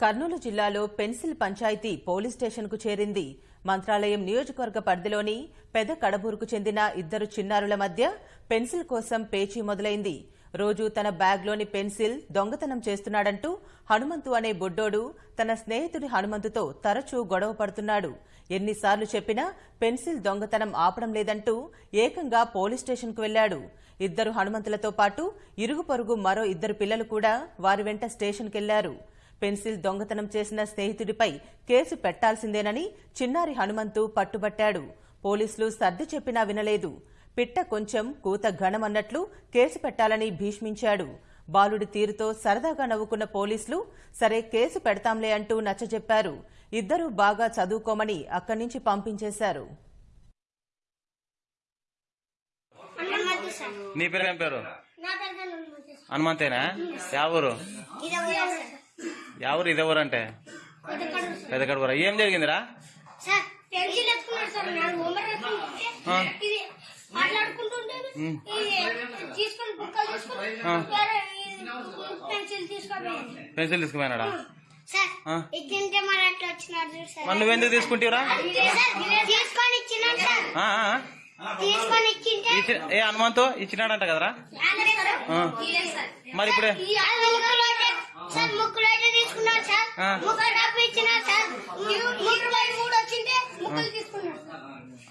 కర్నూలు జిల్లాలో pencil panchayat police స్టేషన్కు చేరింది. మంత్రాలయం నియోజకవర్గ పరిధిలోని పెద కడబూరుకు చెందిన ఇద్దరు చిన్నారుల మధ్య పెన్సిల్ కోసం పేచీ మొదలైంది. రోజు తన బ్యాగ్లోని పెన్సిల్ దొంగతనం చేస్తున్నాడంటూ హనుమంతు అనే బొడ్డోడు తన స్నేహితుడి హనుమంతుతో తరచూ గొడవ పడుతున్నాడు. ఎన్నిసార్లు చెప్పినా పెన్సిల్ దొంగతనం ఆపడం లేదంటూ ఏకంగా పోలీస్ స్టేషన్కు వెళ్ళాడు ఇద్దరు హనుమంతులతో పాటు ఇరుగు పొరుగు మరో ఇద్దరు పిల్లలు కూడా వారి వెంట స్టేషన్కెళ్ళారు. పెన్సిల్ దొంగతనం చేసిన స్నేహితుడిపై కేసు పెట్టాల్సిందేనని చిన్నారి హనుమంతు పట్టుబట్టాడు. పోలీసులు సర్ది చెప్పినా వినలేదు. పిట్ట కొంచెం కూత ఘనమన్నట్లు కేసు పెట్టాలని భీష్మించాడు. బాలుడి తీరుతో సరదాగా నవ్వుకున్న పోలీసులు సరే కేసు పెడతాంలే అంటూ నచ్చజెప్పారు. ఇద్దరూ బాగా చదువుకోమని అక్కడి నుంచి పంపించేశారు. నీ పేరు ఏం పేరు హనుమంతేనా? ఇది ఎవరు ఊరు ఇదే ఊరు అంటే కొత్తకూరు సార్. పెద్ద కడుపురా ఏం జరిగిందిరా పెన్సిల్ తీసుకుపోయినాడా? మరి నువ్వెందుకు తీసుకుంటావురా? ఏ హనుమంతు? ఇచ్చినాడంట కదరా. మరి ఇప్పుడే?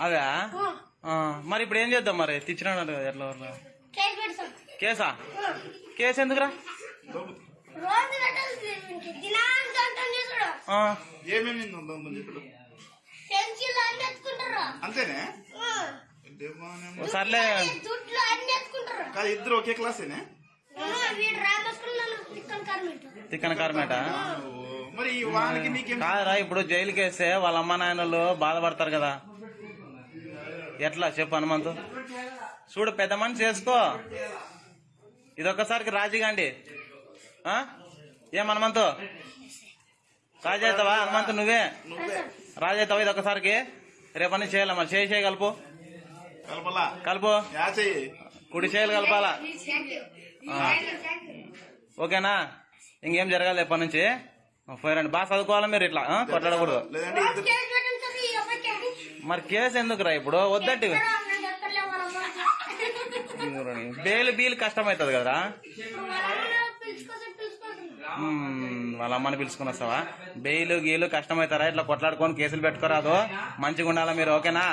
అది? మరి ఇప్పుడు ఏం చేద్దాం మరి? తెచ్చినాడు కదా ఎట్లా? కేసు కేసా? కేసు ఎందుకురా? ఏమేమి అంతేనే. సర్లే. ఇద్దరు ఒకే క్లాసేనే? తిక్కన కార్మేట ఓ, మరి ఈ వానికి నీకేం కాదురా ఇప్పుడు జైలుకి వేస్తే వాళ్ళ అమ్మ నాయనలు బాధపడతారు కదా. ఎట్లా? చెప్పు హనుమంతు. చూడు పెద్ద మనిషి చేసుకో. ఇదొక్కసారికి రాజీగాండి? ఏం హనుమంతు? రాజీ అవుతావా హనుమంతు నువ్వే? రాజీ అవుతావా ఇదొక్కసారికి రేపని చేయాలి మరి. చేయి చేయి కలుపు. కలుపు. కుడి చేయాలి కలపాలా. ఓకేనా? ఇంకేం జరగాలి ఎప్పటి నుంచి? పోయారండి బాగా చదువుకోవాలి మీరు ఇట్లా? కొట్లాడకూడదు. కేసు మరి కేసు ఎందుకురా ఇప్పుడు? వద్దంటే ఇక్కడ నేను చెప్తలే వాళ్ళ అమ్మ. బేలు బీలు కష్టమవుతుంది కదరా? వాళ్ళ అమ్మని పిలుచుకుని వస్తావా బెయిలు గీలు కష్టమవుతారా? ఇట్లా కొట్లాడుకొని కేసులు పెట్టుకోరాదు? మంచిగా ఉండాలా మీరు? ఓకేనా?